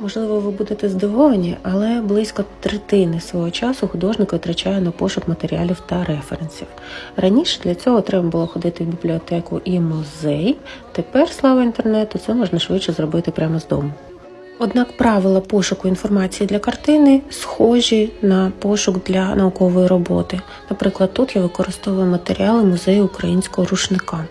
Можливо, ви будете здивовані, але близько третини свого часу художник витрачає на пошук матеріалів та референсів. Раніше для цього треба було ходити в бібліотеку і музей. Тепер, слава інтернету, це можна швидше зробити прямо з дому. Однак правила пошуку інформації для картини схожі на пошук для наукової роботи. Наприклад, тут я використовую матеріали музею українського рушника.